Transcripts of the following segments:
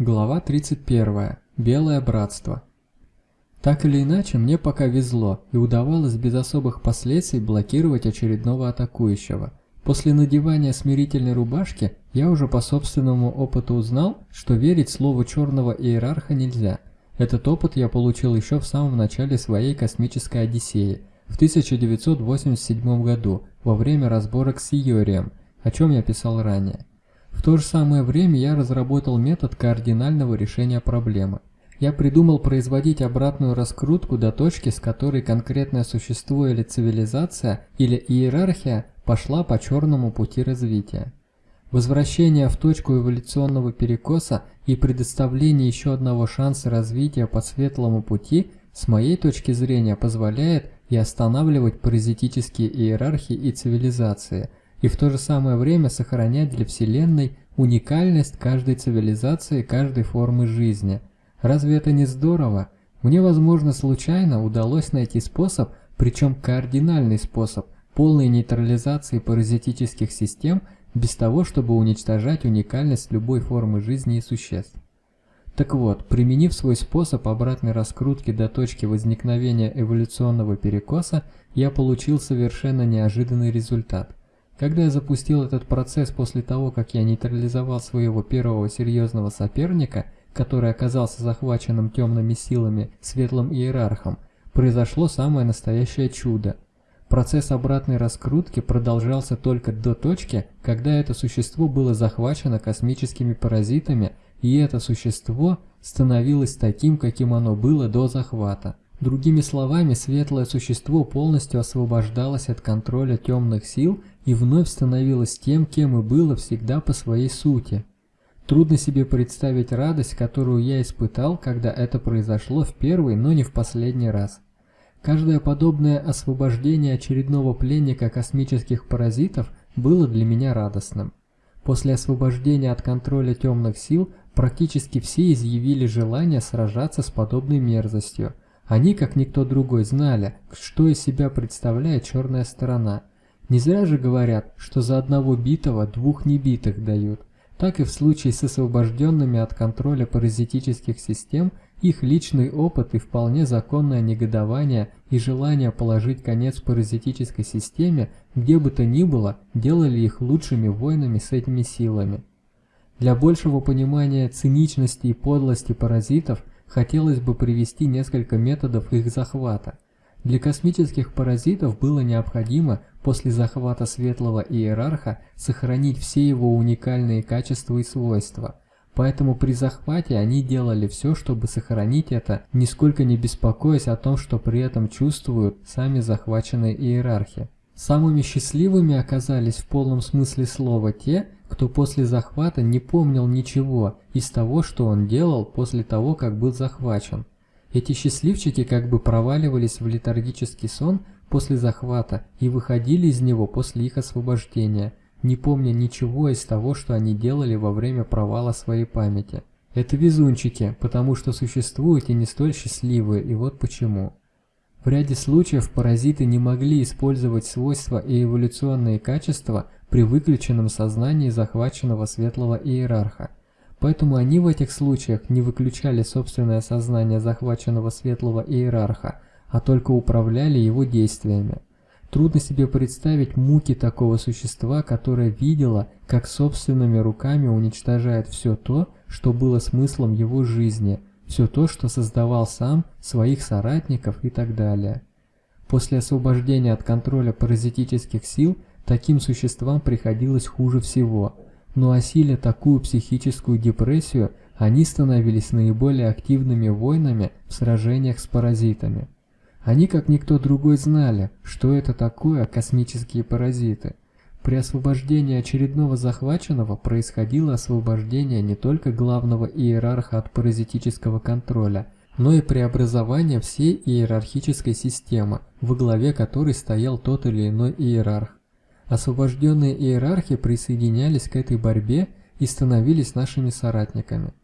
Глава 31. Белое братство. Так или иначе, мне пока везло, и удавалось без особых последствий блокировать очередного атакующего. После надевания смирительной рубашки я уже по собственному опыту узнал, что верить слову черного иерарха нельзя. Этот опыт я получил еще в самом начале своей космической Одиссеи, в 1987 году, во время разборок с Иорием, о чем я писал ранее. В то же самое время я разработал метод кардинального решения проблемы. Я придумал производить обратную раскрутку до точки, с которой конкретное существо или цивилизация или иерархия пошла по черному пути развития. Возвращение в точку эволюционного перекоса и предоставление еще одного шанса развития по светлому пути с моей точки зрения позволяет и останавливать паразитические иерархии и цивилизации – и в то же самое время сохранять для Вселенной уникальность каждой цивилизации, каждой формы жизни. Разве это не здорово? Мне, возможно, случайно удалось найти способ, причем кардинальный способ, полной нейтрализации паразитических систем без того, чтобы уничтожать уникальность любой формы жизни и существ. Так вот, применив свой способ обратной раскрутки до точки возникновения эволюционного перекоса, я получил совершенно неожиданный результат – когда я запустил этот процесс после того, как я нейтрализовал своего первого серьезного соперника, который оказался захваченным темными силами светлым иерархом, произошло самое настоящее чудо. Процесс обратной раскрутки продолжался только до точки, когда это существо было захвачено космическими паразитами, и это существо становилось таким, каким оно было до захвата. Другими словами, светлое существо полностью освобождалось от контроля темных сил и вновь становилось тем, кем и было всегда по своей сути. Трудно себе представить радость, которую я испытал, когда это произошло в первый, но не в последний раз. Каждое подобное освобождение очередного пленника космических паразитов было для меня радостным. После освобождения от контроля темных сил практически все изъявили желание сражаться с подобной мерзостью. Они, как никто другой, знали, что из себя представляет черная сторона – не зря же говорят, что за одного битого двух небитых дают. Так и в случае с освобожденными от контроля паразитических систем, их личный опыт и вполне законное негодование и желание положить конец паразитической системе, где бы то ни было, делали их лучшими воинами с этими силами. Для большего понимания циничности и подлости паразитов хотелось бы привести несколько методов их захвата. Для космических паразитов было необходимо после захвата светлого иерарха сохранить все его уникальные качества и свойства. Поэтому при захвате они делали все, чтобы сохранить это, нисколько не беспокоясь о том, что при этом чувствуют сами захваченные иерархи. Самыми счастливыми оказались в полном смысле слова те, кто после захвата не помнил ничего из того, что он делал после того, как был захвачен. Эти счастливчики как бы проваливались в летаргический сон после захвата и выходили из него после их освобождения, не помня ничего из того, что они делали во время провала своей памяти. Это везунчики, потому что существуют и не столь счастливые, и вот почему. В ряде случаев паразиты не могли использовать свойства и эволюционные качества при выключенном сознании захваченного светлого иерарха. Поэтому они в этих случаях не выключали собственное сознание захваченного светлого иерарха, а только управляли его действиями. Трудно себе представить муки такого существа, которое видело, как собственными руками уничтожает все то, что было смыслом его жизни, все то, что создавал сам, своих соратников и так далее. После освобождения от контроля паразитических сил, таким существам приходилось хуже всего – но осиля такую психическую депрессию, они становились наиболее активными воинами в сражениях с паразитами. Они, как никто другой, знали, что это такое космические паразиты. При освобождении очередного захваченного происходило освобождение не только главного иерарха от паразитического контроля, но и преобразование всей иерархической системы, во главе которой стоял тот или иной иерарх. Освобожденные иерархи присоединялись к этой борьбе и становились нашими соратниками.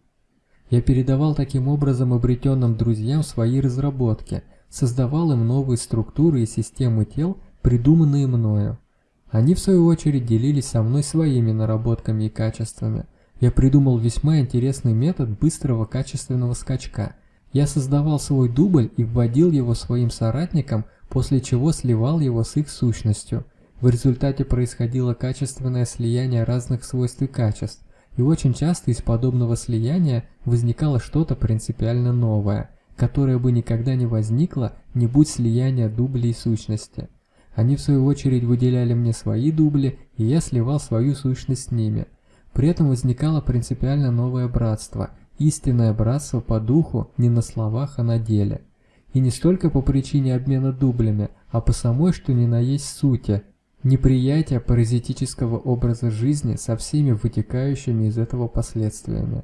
Я передавал таким образом обретенным друзьям свои разработки, создавал им новые структуры и системы тел, придуманные мною. Они в свою очередь делились со мной своими наработками и качествами. Я придумал весьма интересный метод быстрого качественного скачка. Я создавал свой дубль и вводил его своим соратникам, после чего сливал его с их сущностью. В результате происходило качественное слияние разных свойств и качеств, и очень часто из подобного слияния возникало что-то принципиально новое, которое бы никогда не возникло, не будь слияния дублей и сущности. Они в свою очередь выделяли мне свои дубли, и я сливал свою сущность с ними. При этом возникало принципиально новое братство, истинное братство по духу не на словах, а на деле. И не столько по причине обмена дублями, а по самой, что ни на есть сути, неприятие паразитического образа жизни со всеми вытекающими из этого последствиями.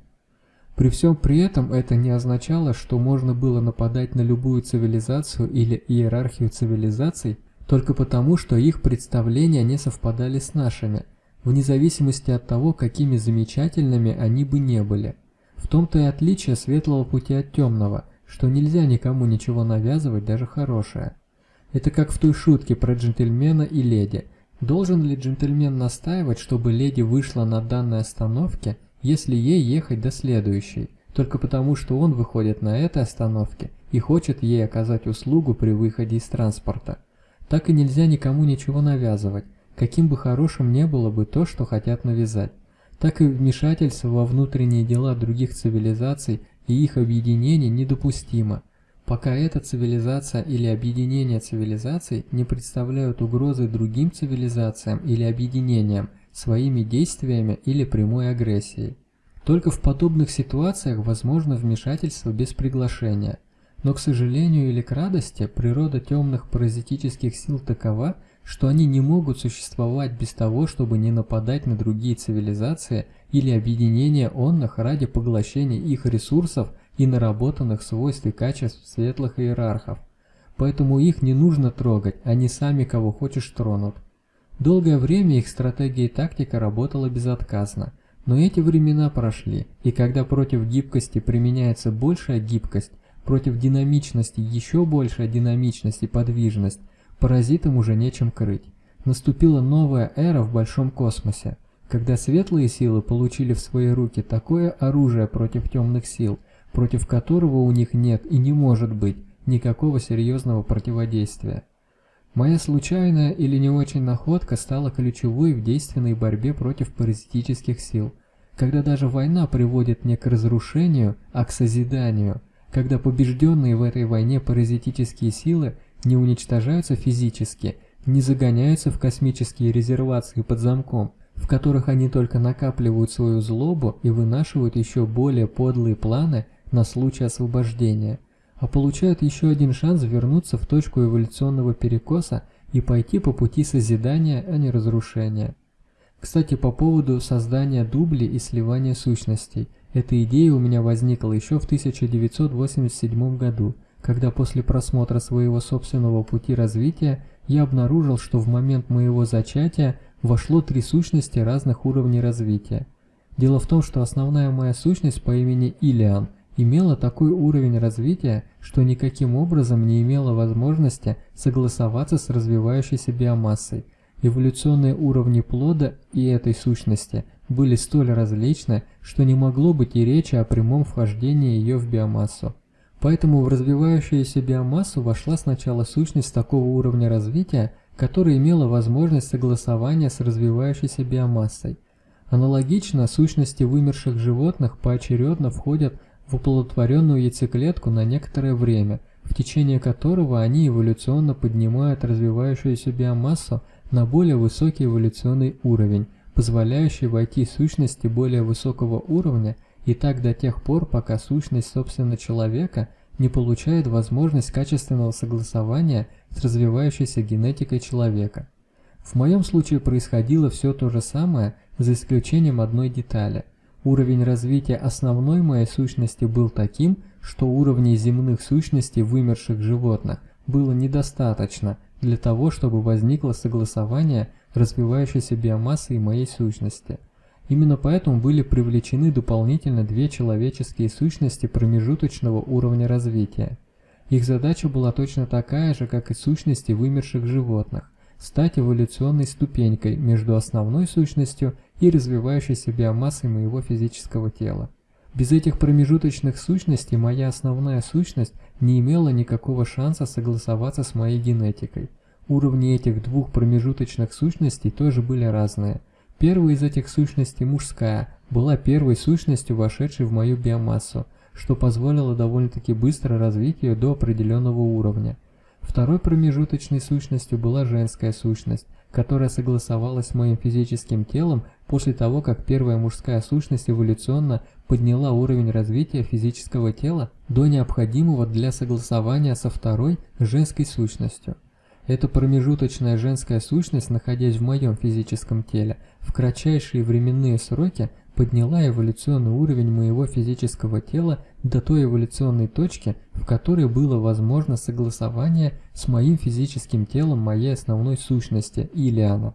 При всем при этом это не означало, что можно было нападать на любую цивилизацию или иерархию цивилизаций только потому, что их представления не совпадали с нашими, вне зависимости от того, какими замечательными они бы не были. В том-то и отличие светлого пути от темного, что нельзя никому ничего навязывать, даже хорошее. Это как в той шутке про джентльмена и леди. Должен ли джентльмен настаивать, чтобы леди вышла на данной остановке, если ей ехать до следующей, только потому что он выходит на этой остановке и хочет ей оказать услугу при выходе из транспорта? Так и нельзя никому ничего навязывать, каким бы хорошим не было бы то, что хотят навязать. Так и вмешательство во внутренние дела других цивилизаций и их объединение недопустимо, пока эта цивилизация или объединение цивилизаций не представляют угрозы другим цивилизациям или объединениям своими действиями или прямой агрессией. Только в подобных ситуациях возможно вмешательство без приглашения – но, к сожалению или к радости, природа темных паразитических сил такова, что они не могут существовать без того, чтобы не нападать на другие цивилизации или объединения онных ради поглощения их ресурсов и наработанных свойств и качеств светлых иерархов. Поэтому их не нужно трогать, они сами кого хочешь тронут. Долгое время их стратегия и тактика работала безотказно, но эти времена прошли, и когда против гибкости применяется большая гибкость, Против динамичности еще большая динамичность и подвижность, паразитам уже нечем крыть. Наступила новая эра в большом космосе, когда светлые силы получили в свои руки такое оружие против темных сил, против которого у них нет и не может быть никакого серьезного противодействия. Моя случайная или не очень находка стала ключевой в действенной борьбе против паразитических сил, когда даже война приводит не к разрушению, а к созиданию – когда побежденные в этой войне паразитические силы не уничтожаются физически, не загоняются в космические резервации под замком, в которых они только накапливают свою злобу и вынашивают еще более подлые планы на случай освобождения, а получают еще один шанс вернуться в точку эволюционного перекоса и пойти по пути созидания, а не разрушения. Кстати, по поводу создания дублей и сливания сущностей. Эта идея у меня возникла еще в 1987 году, когда после просмотра своего собственного пути развития я обнаружил, что в момент моего зачатия вошло три сущности разных уровней развития. Дело в том, что основная моя сущность по имени Илиан имела такой уровень развития, что никаким образом не имела возможности согласоваться с развивающейся биомассой. Эволюционные уровни плода и этой сущности – были столь различны, что не могло быть и речи о прямом вхождении ее в биомассу. Поэтому в развивающуюся биомассу вошла сначала сущность такого уровня развития, которая имела возможность согласования с развивающейся биомассой. Аналогично, сущности вымерших животных поочередно входят в оплодотворенную яйцеклетку на некоторое время, в течение которого они эволюционно поднимают развивающуюся биомассу на более высокий эволюционный уровень, позволяющий войти сущности более высокого уровня и так до тех пор, пока сущность собственно человека не получает возможность качественного согласования с развивающейся генетикой человека. В моем случае происходило все то же самое, за исключением одной детали. Уровень развития основной моей сущности был таким, что уровней земных сущностей вымерших животных было недостаточно для того, чтобы возникло согласование развивающейся биомассы и моей сущности. Именно поэтому были привлечены дополнительно две человеческие сущности промежуточного уровня развития. Их задача была точно такая же, как и сущности вымерших животных – стать эволюционной ступенькой между основной сущностью и развивающейся биомассой моего физического тела. Без этих промежуточных сущностей моя основная сущность не имела никакого шанса согласоваться с моей генетикой. Уровни этих двух промежуточных сущностей тоже были разные. Первая из этих сущностей мужская, была первой сущностью, вошедшей в мою биомассу, что позволило довольно-таки быстро развить ее до определенного уровня. Второй промежуточной сущностью была женская сущность, которая согласовалась с моим физическим телом после того, как первая мужская сущность эволюционно подняла уровень развития физического тела до необходимого для согласования со второй женской сущностью. Эта промежуточная женская сущность, находясь в моем физическом теле, в кратчайшие временные сроки подняла эволюционный уровень моего физического тела до той эволюционной точки, в которой было возможно согласование с моим физическим телом моей основной сущности, Илиана.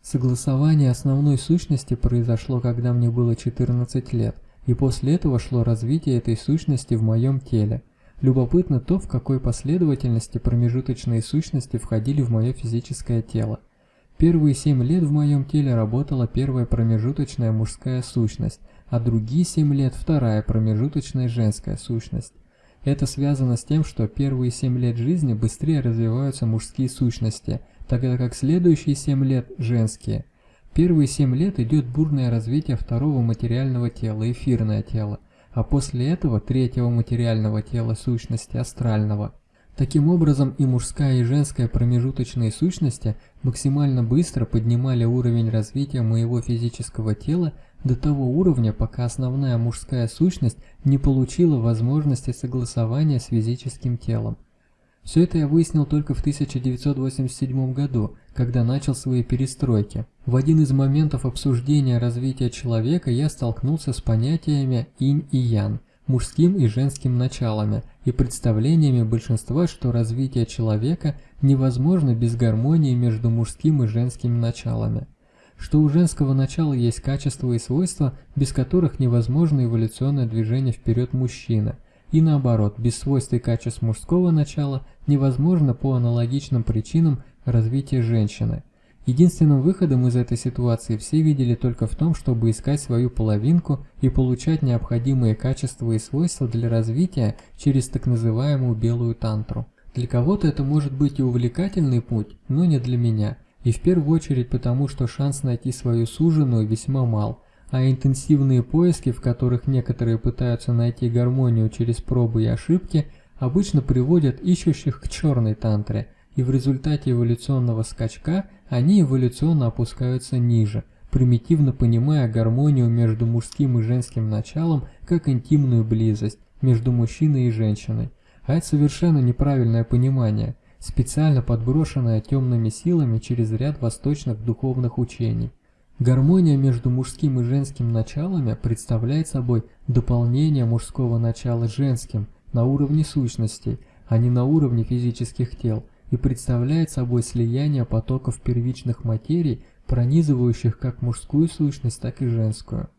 Согласование основной сущности произошло, когда мне было 14 лет, и после этого шло развитие этой сущности в моем теле. Любопытно то, в какой последовательности промежуточные сущности входили в мое физическое тело. Первые семь лет в моем теле работала первая промежуточная мужская сущность, а другие семь лет вторая промежуточная женская сущность. Это связано с тем, что первые семь лет жизни быстрее развиваются мужские сущности, тогда как следующие семь лет – женские. Первые семь лет идет бурное развитие второго материального тела, эфирное тело, а после этого третьего материального тела сущности, астрального – Таким образом и мужская и женская промежуточные сущности максимально быстро поднимали уровень развития моего физического тела до того уровня, пока основная мужская сущность не получила возможности согласования с физическим телом. Все это я выяснил только в 1987 году, когда начал свои перестройки. В один из моментов обсуждения развития человека я столкнулся с понятиями инь и ян – мужским и женским началами и представлениями большинства, что развитие человека невозможно без гармонии между мужским и женским началами, что у женского начала есть качества и свойства, без которых невозможно эволюционное движение вперед мужчины, и наоборот, без свойств и качеств мужского начала невозможно по аналогичным причинам развитие женщины – Единственным выходом из этой ситуации все видели только в том, чтобы искать свою половинку и получать необходимые качества и свойства для развития через так называемую белую тантру. Для кого-то это может быть и увлекательный путь, но не для меня. И в первую очередь потому, что шанс найти свою суженую весьма мал, а интенсивные поиски, в которых некоторые пытаются найти гармонию через пробы и ошибки, обычно приводят ищущих к черной тантре, и в результате эволюционного скачка – они эволюционно опускаются ниже, примитивно понимая гармонию между мужским и женским началом как интимную близость между мужчиной и женщиной. А это совершенно неправильное понимание, специально подброшенное темными силами через ряд восточных духовных учений. Гармония между мужским и женским началами представляет собой дополнение мужского начала женским на уровне сущностей, а не на уровне физических тел – и представляет собой слияние потоков первичных материй, пронизывающих как мужскую сущность, так и женскую.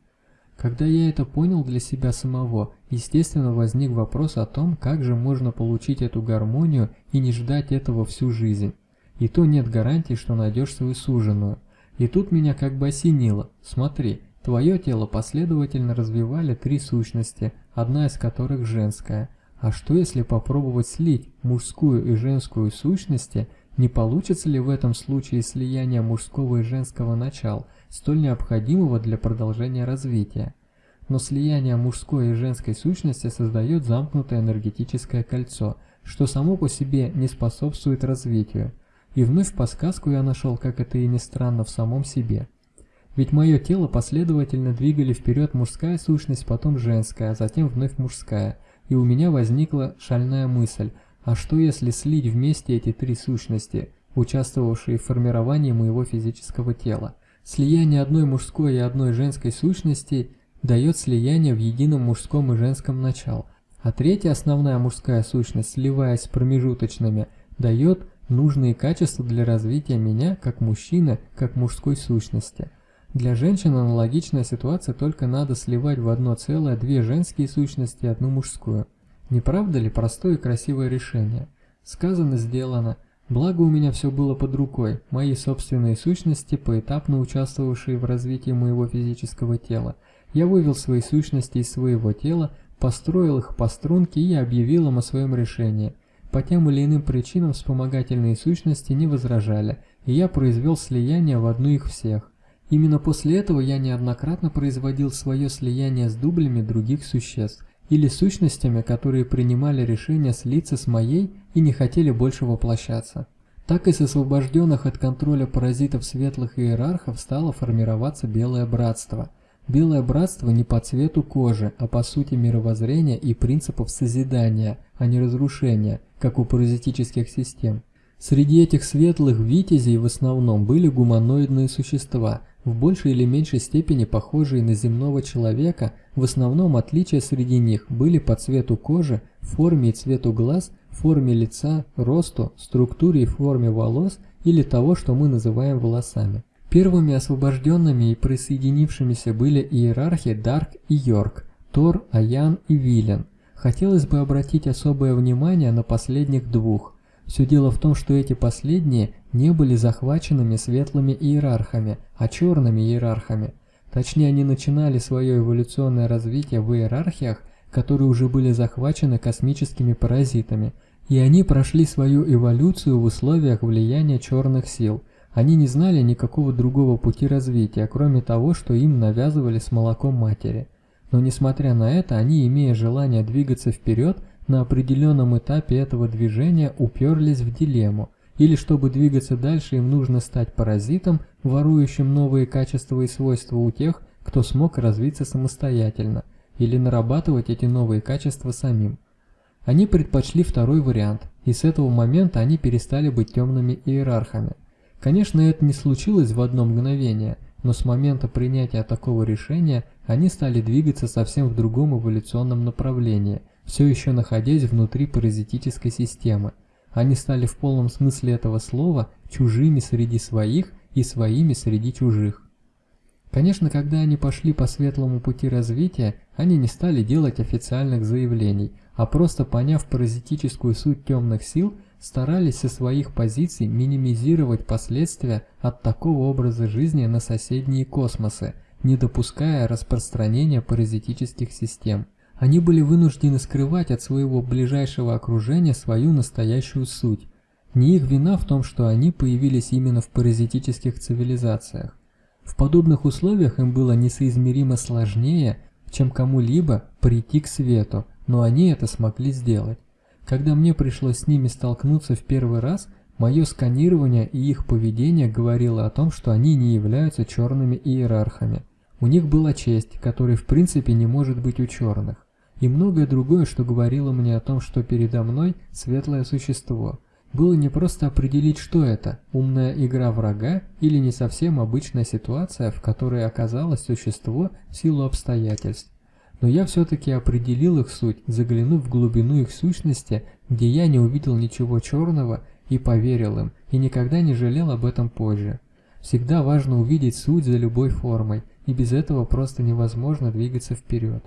Когда я это понял для себя самого, естественно возник вопрос о том, как же можно получить эту гармонию и не ждать этого всю жизнь. И то нет гарантии, что найдешь свою суженую. И тут меня как бы осенило. Смотри, твое тело последовательно развивали три сущности, одна из которых женская – а что если попробовать слить мужскую и женскую сущности, не получится ли в этом случае слияние мужского и женского начал, столь необходимого для продолжения развития? Но слияние мужской и женской сущности создает замкнутое энергетическое кольцо, что само по себе не способствует развитию. И вновь подсказку я нашел, как это и не странно, в самом себе. Ведь мое тело последовательно двигали вперед мужская сущность, потом женская, а затем вновь мужская – и у меня возникла шальная мысль, а что если слить вместе эти три сущности, участвовавшие в формировании моего физического тела? Слияние одной мужской и одной женской сущности дает слияние в едином мужском и женском начал, а третья основная мужская сущность, сливаясь с промежуточными, дает нужные качества для развития меня как мужчины, как мужской сущности. Для женщин аналогичная ситуация, только надо сливать в одно целое две женские сущности и одну мужскую. Не правда ли простое и красивое решение? Сказано, сделано. Благо у меня все было под рукой, мои собственные сущности, поэтапно участвовавшие в развитии моего физического тела. Я вывел свои сущности из своего тела, построил их по струнке и объявил им о своем решении. По тем или иным причинам вспомогательные сущности не возражали, и я произвел слияние в одну их всех. Именно после этого я неоднократно производил свое слияние с дублями других существ, или сущностями, которые принимали решение слиться с моей и не хотели больше воплощаться. Так и с освобожденных от контроля паразитов светлых иерархов стало формироваться Белое Братство. Белое Братство не по цвету кожи, а по сути мировоззрения и принципов созидания, а не разрушения, как у паразитических систем. Среди этих светлых витязей в основном были гуманоидные существа, в большей или меньшей степени похожие на земного человека, в основном отличия среди них были по цвету кожи, форме и цвету глаз, форме лица, росту, структуре и форме волос или того, что мы называем волосами. Первыми освобожденными и присоединившимися были иерархи Дарк и Йорк, Тор, Аян и Вилен. Хотелось бы обратить особое внимание на последних двух – все дело в том, что эти последние не были захваченными светлыми иерархами, а черными иерархами. Точнее, они начинали свое эволюционное развитие в иерархиях, которые уже были захвачены космическими паразитами, и они прошли свою эволюцию в условиях влияния черных сил. Они не знали никакого другого пути развития, кроме того, что им навязывали с молоком матери. Но несмотря на это, они, имея желание двигаться вперед, на определенном этапе этого движения уперлись в дилемму. Или чтобы двигаться дальше, им нужно стать паразитом, ворующим новые качества и свойства у тех, кто смог развиться самостоятельно, или нарабатывать эти новые качества самим. Они предпочли второй вариант, и с этого момента они перестали быть темными иерархами. Конечно, это не случилось в одно мгновение, но с момента принятия такого решения они стали двигаться совсем в другом эволюционном направлении, все еще находясь внутри паразитической системы. Они стали в полном смысле этого слова чужими среди своих и своими среди чужих. Конечно, когда они пошли по светлому пути развития, они не стали делать официальных заявлений, а просто поняв паразитическую суть темных сил, старались со своих позиций минимизировать последствия от такого образа жизни на соседние космосы, не допуская распространения паразитических систем. Они были вынуждены скрывать от своего ближайшего окружения свою настоящую суть. Не их вина в том, что они появились именно в паразитических цивилизациях. В подобных условиях им было несоизмеримо сложнее, чем кому-либо прийти к свету, но они это смогли сделать. Когда мне пришлось с ними столкнуться в первый раз, мое сканирование и их поведение говорило о том, что они не являются черными иерархами. У них была честь, которой в принципе не может быть у черных и многое другое, что говорило мне о том, что передо мной светлое существо. Было не просто определить, что это, умная игра врага или не совсем обычная ситуация, в которой оказалось существо в силу обстоятельств. Но я все-таки определил их суть, заглянув в глубину их сущности, где я не увидел ничего черного и поверил им, и никогда не жалел об этом позже. Всегда важно увидеть суть за любой формой, и без этого просто невозможно двигаться вперед.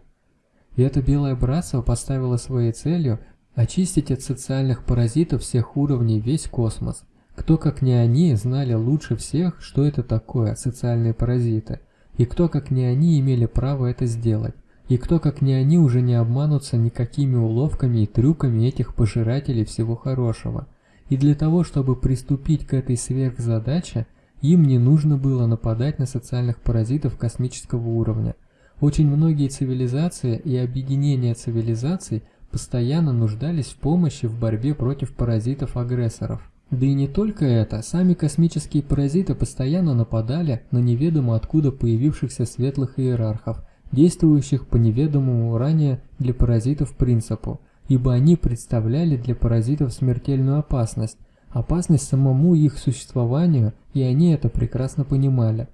И это Белое Братство поставило своей целью очистить от социальных паразитов всех уровней весь космос. Кто, как не они, знали лучше всех, что это такое социальные паразиты, и кто, как не они, имели право это сделать, и кто, как не они, уже не обманутся никакими уловками и трюками этих пожирателей всего хорошего. И для того, чтобы приступить к этой сверхзадаче, им не нужно было нападать на социальных паразитов космического уровня, очень многие цивилизации и объединения цивилизаций постоянно нуждались в помощи в борьбе против паразитов-агрессоров. Да и не только это, сами космические паразиты постоянно нападали на неведомо откуда появившихся светлых иерархов, действующих по неведомому ранее для паразитов принципу, ибо они представляли для паразитов смертельную опасность, опасность самому их существованию, и они это прекрасно понимали.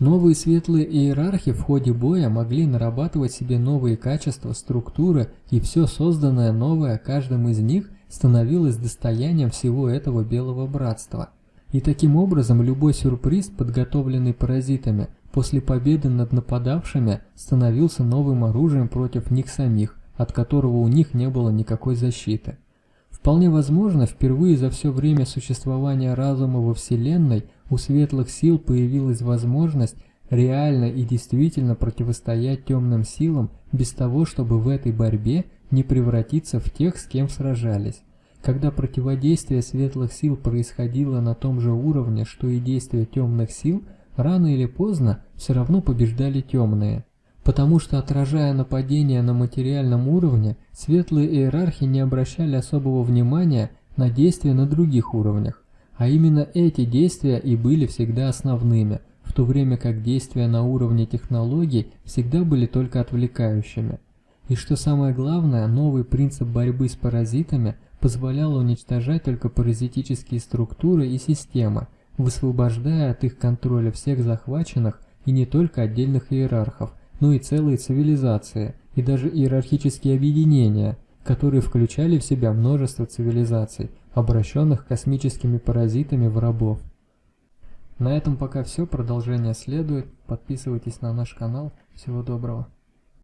Новые светлые иерархи в ходе боя могли нарабатывать себе новые качества, структуры, и все созданное новое каждым из них становилось достоянием всего этого белого братства. И таким образом любой сюрприз, подготовленный паразитами, после победы над нападавшими, становился новым оружием против них самих, от которого у них не было никакой защиты. Вполне возможно, впервые за все время существования разума во Вселенной у светлых сил появилась возможность реально и действительно противостоять темным силам без того, чтобы в этой борьбе не превратиться в тех, с кем сражались. Когда противодействие светлых сил происходило на том же уровне, что и действия темных сил, рано или поздно все равно побеждали темные. Потому что отражая нападение на материальном уровне, светлые иерархи не обращали особого внимания на действия на других уровнях. А именно эти действия и были всегда основными – в то время как действия на уровне технологий всегда были только отвлекающими. И что самое главное, новый принцип борьбы с паразитами позволял уничтожать только паразитические структуры и системы, высвобождая от их контроля всех захваченных и не только отдельных иерархов, но и целые цивилизации, и даже иерархические объединения, которые включали в себя множество цивилизаций, обращенных космическими паразитами в рабов. На этом пока все, продолжение следует. Подписывайтесь на наш канал. Всего доброго.